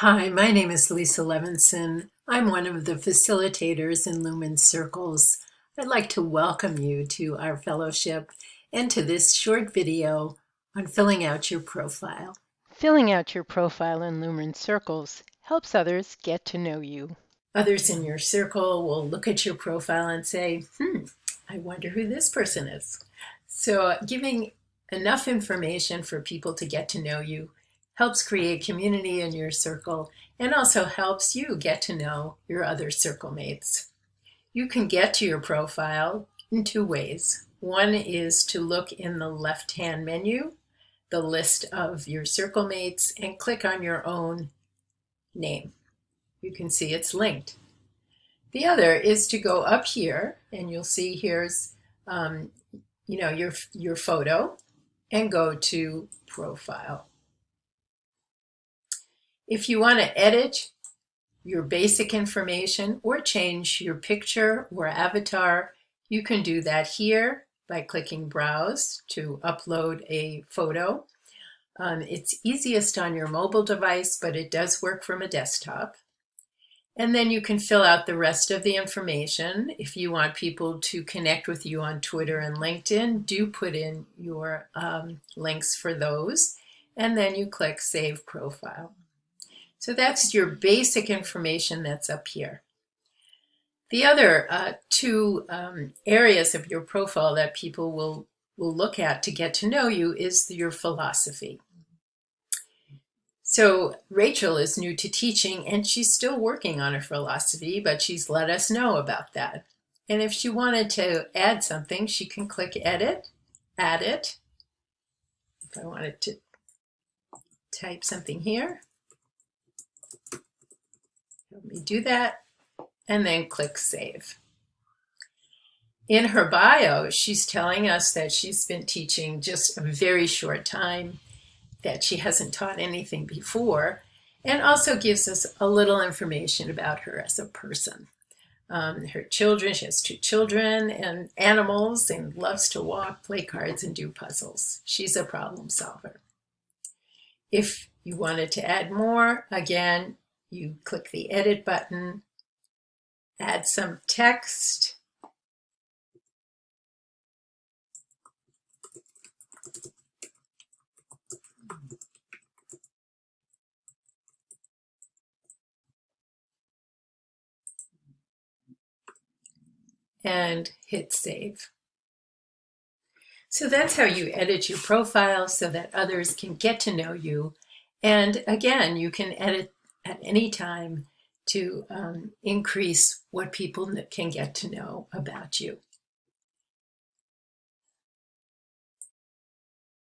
Hi, my name is Lisa Levinson. I'm one of the facilitators in Lumen Circles. I'd like to welcome you to our fellowship and to this short video on filling out your profile. Filling out your profile in Lumen Circles helps others get to know you. Others in your circle will look at your profile and say, hmm, I wonder who this person is. So giving enough information for people to get to know you helps create community in your circle, and also helps you get to know your other circle mates. You can get to your profile in two ways. One is to look in the left-hand menu, the list of your circle mates, and click on your own name. You can see it's linked. The other is to go up here, and you'll see here's um, you know your your photo, and go to Profile. If you want to edit your basic information or change your picture or avatar, you can do that here by clicking Browse to upload a photo. Um, it's easiest on your mobile device, but it does work from a desktop. And then you can fill out the rest of the information. If you want people to connect with you on Twitter and LinkedIn, do put in your um, links for those. And then you click Save Profile. So that's your basic information that's up here. The other uh, two um, areas of your profile that people will, will look at to get to know you is your philosophy. So Rachel is new to teaching and she's still working on her philosophy, but she's let us know about that. And if she wanted to add something, she can click edit, add it. If I wanted to type something here, let me do that and then click Save. In her bio, she's telling us that she's been teaching just a very short time, that she hasn't taught anything before, and also gives us a little information about her as a person. Um, her children, she has two children and animals and loves to walk, play cards, and do puzzles. She's a problem solver. If you wanted to add more, again, you click the edit button, add some text, and hit save. So that's how you edit your profile so that others can get to know you. And again, you can edit at any time to um, increase what people can get to know about you.